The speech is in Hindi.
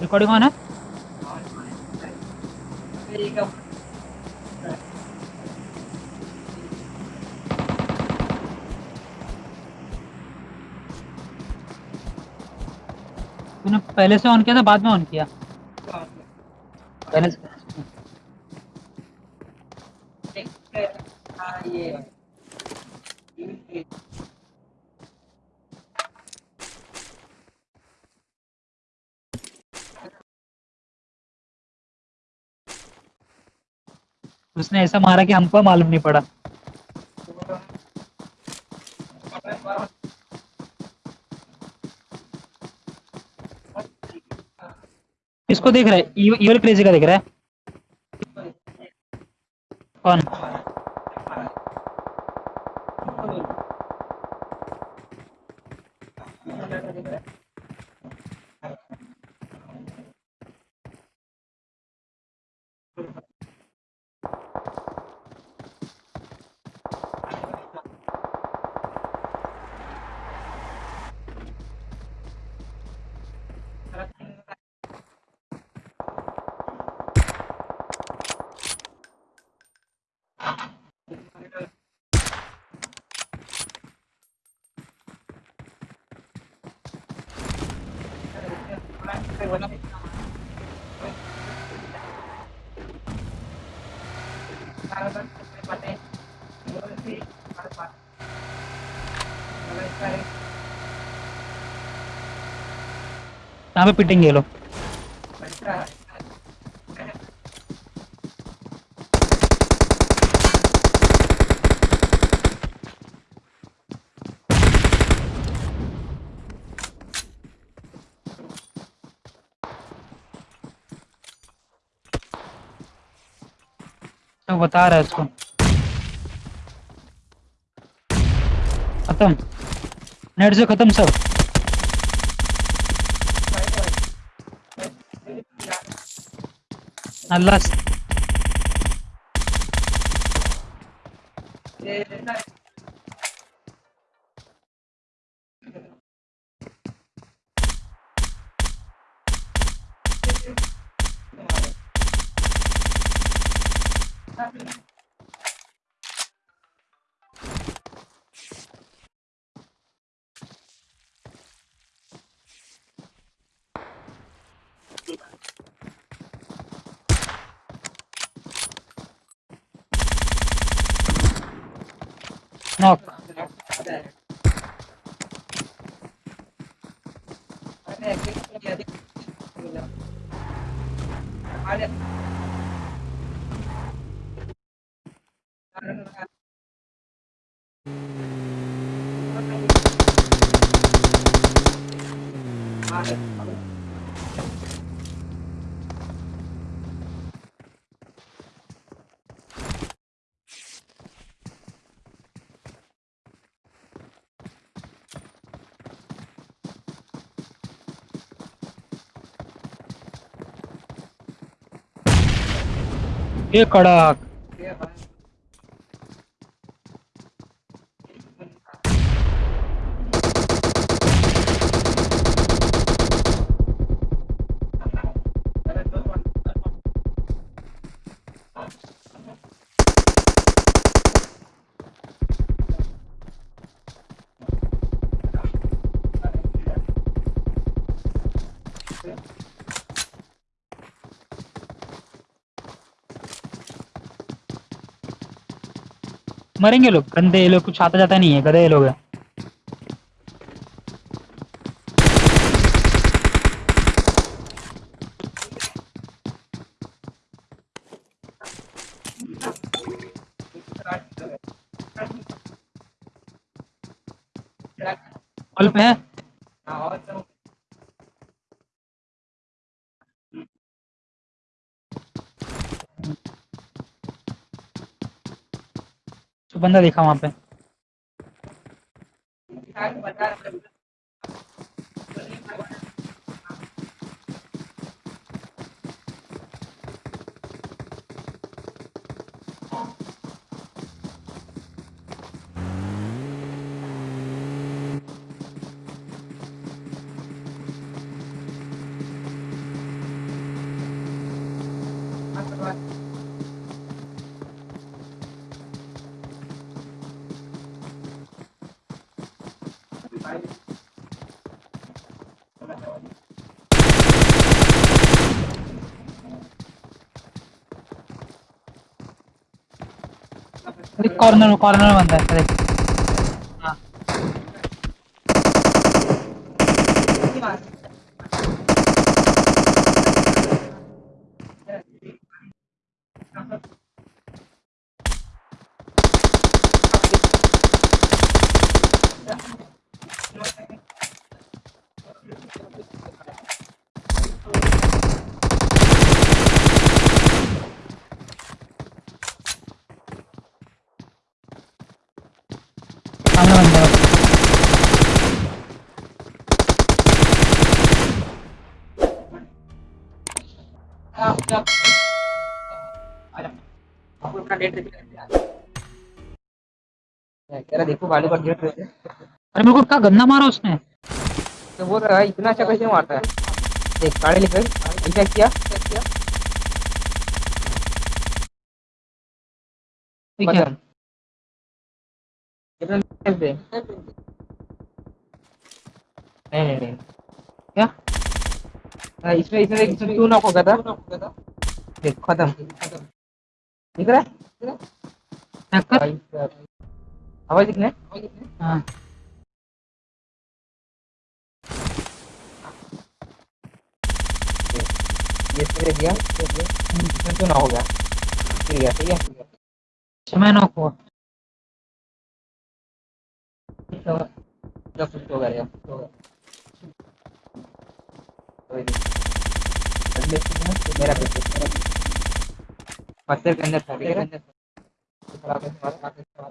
रिकॉर्डिंग ऑन है? तूने पहले से ऑन किया था, बाद में ऑन किया? पहले से उसने ऐसा मारा कि हमको मालूम नहीं पड़ा। इसको देख रहा है इवल क्रेजी का देख रहा है। कौन? यहाँ पे पिटेंगे ये तो बता रहा है उसको खत्म। नेट से खत्म सब। अल्लाह से- ये कड़क। मरेंगे लोग। गंदे लोग कुछ आता जाता नहीं है गधे लोग पे है? तो बंदा देखा वहाँ पे। कॉर्नर कॉर्नर बंद है देखो गाड़ी पर गिर अरे मेरे को क्या गंदा मारा उसने। तो बोल रहा है इतना अच्छा कैसे मारता है? देख गाड़ी लेकर ऐसा किया? क्या किया नहीं नहीं नहीं क्या हाँ, इसमें इसमें देख इसमें नॉक हो गया था देख खत्म दिख रहा है चेक कर भाई साहब। आवाज़ दिखने हाँ ये स्प्रे दिया इसमें क्यों ना हो गया गिर गया सही है समय नॉक हुआ तो जब हो गया कुछ हो गया कोई नहीं। अगले सीन में तो मेरा पत्थर के अंदर था ठीक है खराब है तुम्हारा